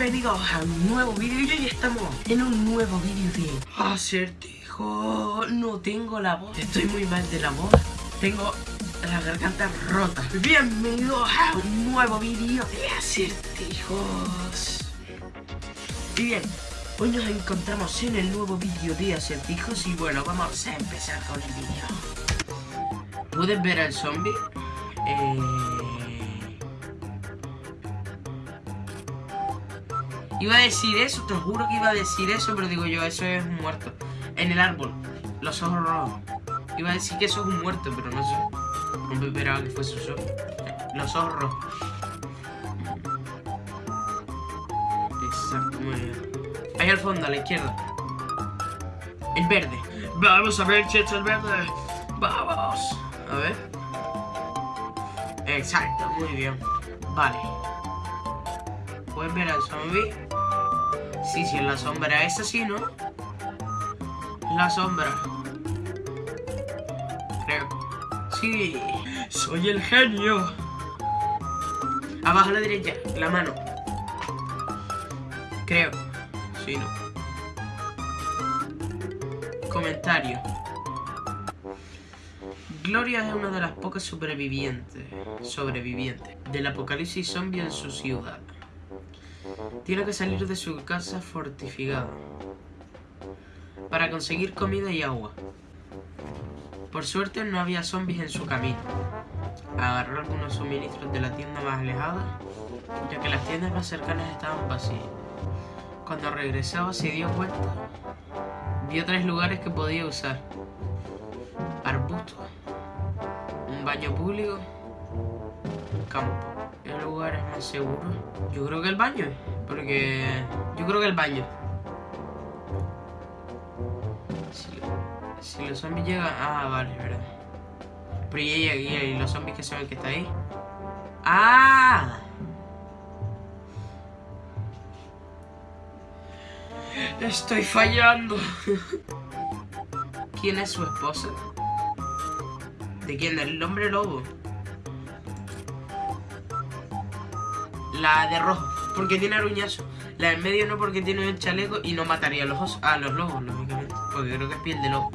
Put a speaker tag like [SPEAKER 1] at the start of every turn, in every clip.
[SPEAKER 1] Bienvenidos a un nuevo vídeo y hoy estamos en un nuevo vídeo de acertijo. No tengo la voz, estoy muy mal de la voz. Tengo la garganta rota. Bienvenidos a un nuevo vídeo de acertijos. Y bien, hoy nos encontramos en el nuevo vídeo de acertijos Y bueno, vamos a empezar con el vídeo. ¿Puedes ver al zombie? Eh... Iba a decir eso, te juro que iba a decir eso, pero digo yo, eso es un muerto. En el árbol, los ojos rojos. Iba a decir que eso es un muerto, pero no sé. No me esperaba que fuese eso. Los ojos rojos. Bien. Ahí al fondo, a la izquierda. El verde. Vamos a ver si el verde. Vamos. A ver. Exacto, muy bien. Vale. ¿Puedes ver al zombie? Sí, sí, en la sombra. Es así, ¿no? La sombra. Creo. Sí. Soy el genio. Abajo a la derecha. La mano. Creo. Sí, ¿no? Comentario. Gloria es una de las pocas sobrevivientes, sobrevivientes del apocalipsis zombie en su ciudad. Tiene que salir de su casa fortificada para conseguir comida y agua. Por suerte no había zombies en su camino. Agarró algunos suministros de la tienda más alejada, ya que las tiendas más cercanas estaban vacías. Cuando regresaba se dio cuenta, vio tres lugares que podía usar. Arbustos, un baño público, un campo. ¿El lugar es seguro? Yo creo que el baño. Porque... Yo creo que el baño. Si, los zombies llegan... Ah, vale, verdad. Pero y, y, los zombies que saben que está ahí. ¡Ah! Estoy fallando. ¿Quién es su esposa? ¿De quién? ¿Del hombre lobo? La de rojo, porque tiene aruñazo. La del medio no porque tiene un chaleco y no mataría a los, a los lobos, lógicamente. Porque creo que es piel de lobo.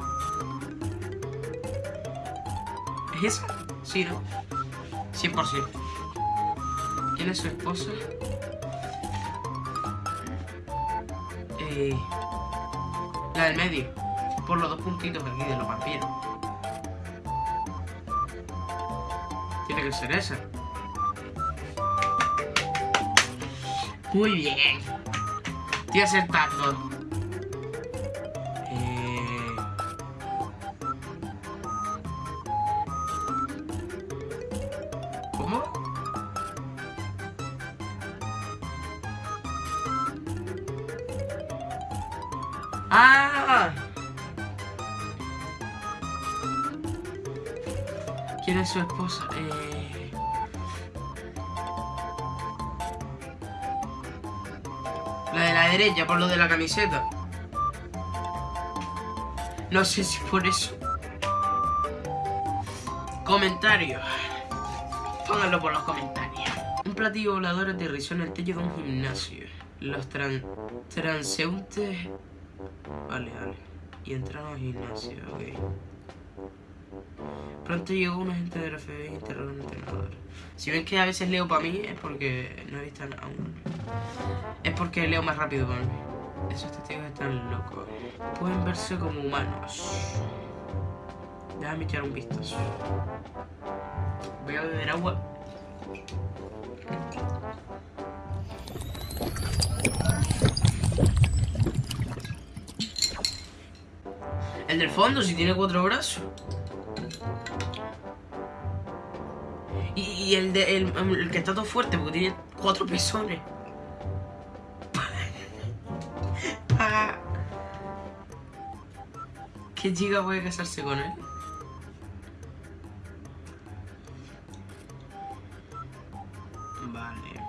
[SPEAKER 1] ¿Es esa? Sí, ¿no? 100%. ¿Quién es su esposa? Eh, la del medio. Por los dos puntitos aquí de los vampiros. Tiene que ser esa. Muy bien. Estoy acertando. Eh... ¿Cómo? ¡Ah! ¿Quién es su esposa? Eh... derecha, por lo de la camiseta. No sé si por eso. Comentarios. Pónganlo por los comentarios. Un platillo volador aterrizó en el techo de un gimnasio. Los transeúntes... Vale, vale. Y entraron al gimnasio, ok. Pronto llegó un agente de la FBI y interrogó a un entrenador. Si ven que a veces leo para mí, es porque no he visto aún. Es porque leo más rápido para mí. Esos testigos están locos. Pueden verse como humanos. Déjame echar un vistazo. Voy a beber agua. El del fondo, si tiene cuatro brazos. Y, el, de, el, que está todo fuerte, porque tiene cuatro pezones. ¿Qué chica puede casarse con él? Vale.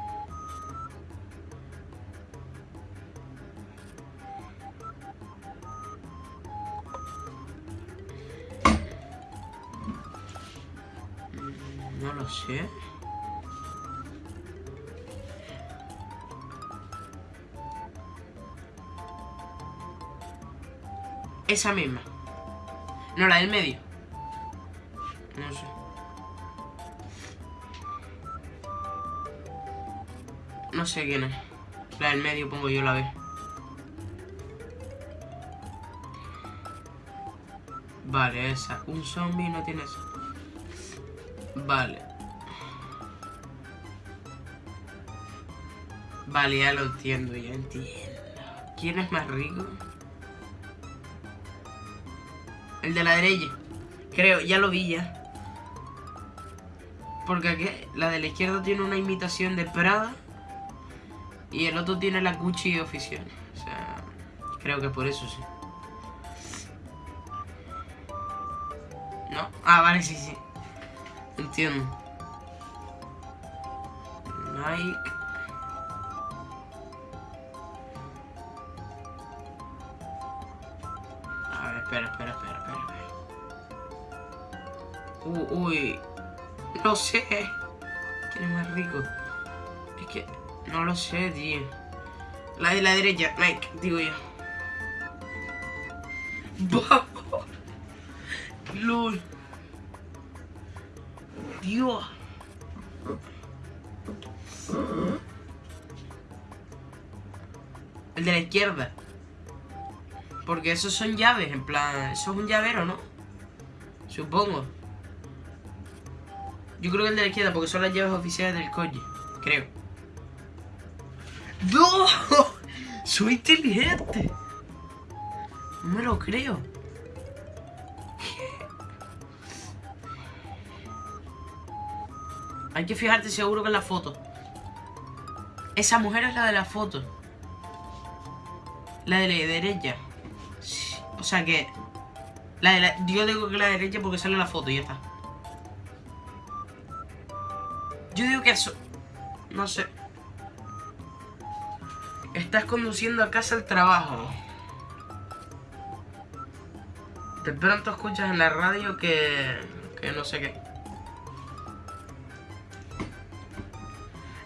[SPEAKER 1] Esa misma. No, la del medio. No sé. No sé quién es. La del medio pongo yo la B. Vale, esa. Un zombie no tiene eso. Vale. Vale, ya lo entiendo, ya entiendo. ¿Quién es más rico? El de la derecha. Creo, ya lo vi ya. Porque aquí, la de la izquierda tiene una imitación de Prada. Y el otro tiene la Gucci oficial. O sea, creo que por eso sí. ¿No? Ah, vale, sí, sí. Entiendo. Nike. Espera, espera, espera, espera. Uh, uy. No sé. ¿Quién es más rico? Es que no lo sé, tío. La de la derecha, Nike, digo yo. ¡Vamos! ¡Lol! Dios. El de la izquierda. Porque esos son llaves, en plan... Eso es un llavero, ¿no? Supongo. Yo creo que el de la izquierda, porque son las llaves oficiales del coche. Creo. ¡No! ¡Soy inteligente! No me lo creo. Hay que fijarte seguro que en la foto. Esa mujer es la de la foto. La de la derecha. O sea que... La de la... Yo digo que la derecha porque sale la foto y ya está. Yo digo que eso... No sé. Estás conduciendo a casa al trabajo. De pronto escuchas en la radio que... Que no sé qué.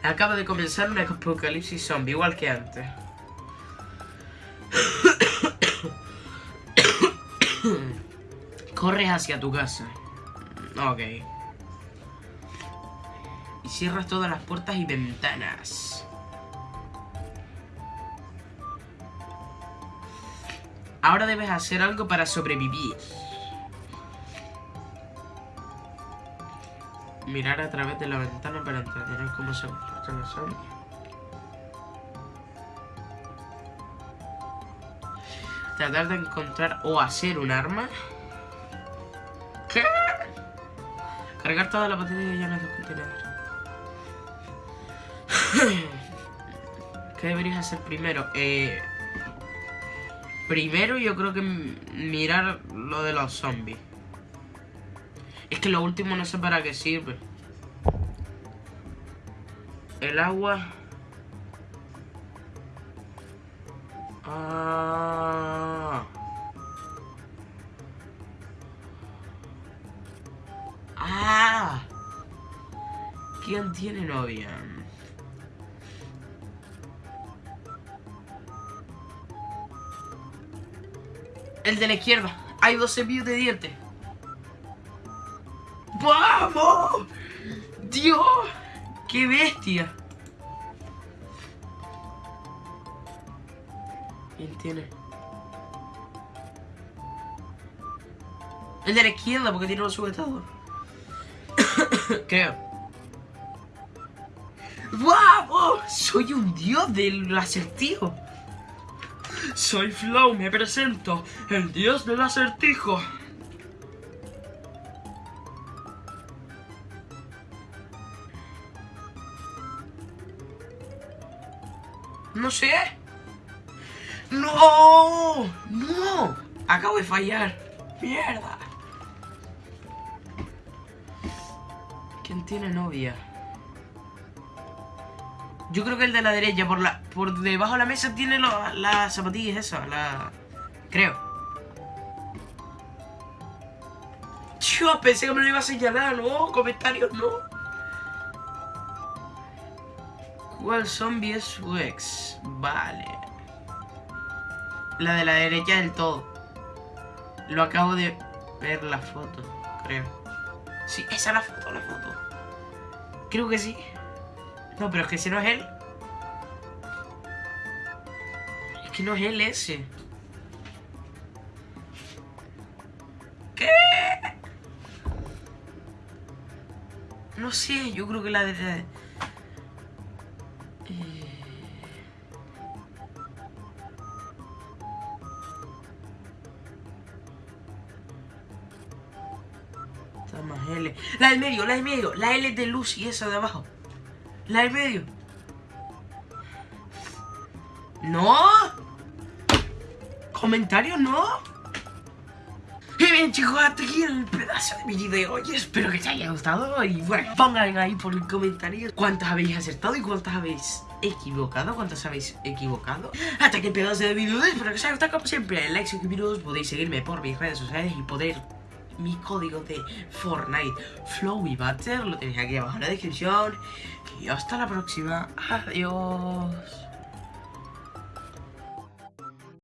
[SPEAKER 1] Acaba de comenzar un apocalipsis zombie, igual que antes. Corres hacia tu casa. Ok. Y cierras todas las puertas y ventanas. Ahora debes hacer algo para sobrevivir. Mirar a través de la ventana para entender cómo se comportan los zombies. Tratar de encontrar o hacer un arma. Cargar toda la batería ya en los contenedores. ¿Qué deberías hacer primero? Eh, primero yo creo que mirar lo de los zombies. Es que lo último no sé para qué sirve. El agua... Ah. Ah. ¿Quién tiene novia? El de la izquierda. Hay 12 cepillos de dientes. ¡Vamos! ¡Dios! ¡Qué bestia! ¿Quién tiene? El de la izquierda, porque tiene los sujetadores. Creo. ¡Vamos! Soy un dios del acertijo. Soy Flow, me presento, el dios del acertijo. No sé. ¡No! ¡No! Acabo de fallar. ¡Mierda! ¿Quién tiene novia? Yo creo que el de la derecha, por la por debajo de la mesa, tiene las la zapatillas esas, la... Creo. Yo pensé que me lo iba a señalar, no, comentarios no. ¿Cuál zombie es su ex? Vale. La de la derecha del todo. Lo acabo de ver la foto, creo. Sí, esa es la foto, la foto. Creo que sí. No, pero es que ese no es él. Es que no es él ese. ¿Qué? No sé, yo creo que la de... L. La del medio, la del medio. La L de Lucy, esa de abajo. La del medio. ¡No! ¿Comentarios no? Y bien chicos, hasta aquí el pedazo de mi video y espero que os haya gustado y bueno, pongan ahí por el comentario cuántas habéis acertado y cuántas habéis equivocado, cuántas habéis equivocado. Hasta aquí el pedazo de video, espero que os haya gustado como siempre, like, suscribiros, podéis seguirme por mis redes sociales y poder mi código de Fortnite Flowy Butter, lo tenéis aquí abajo en la descripción y hasta la próxima, adiós.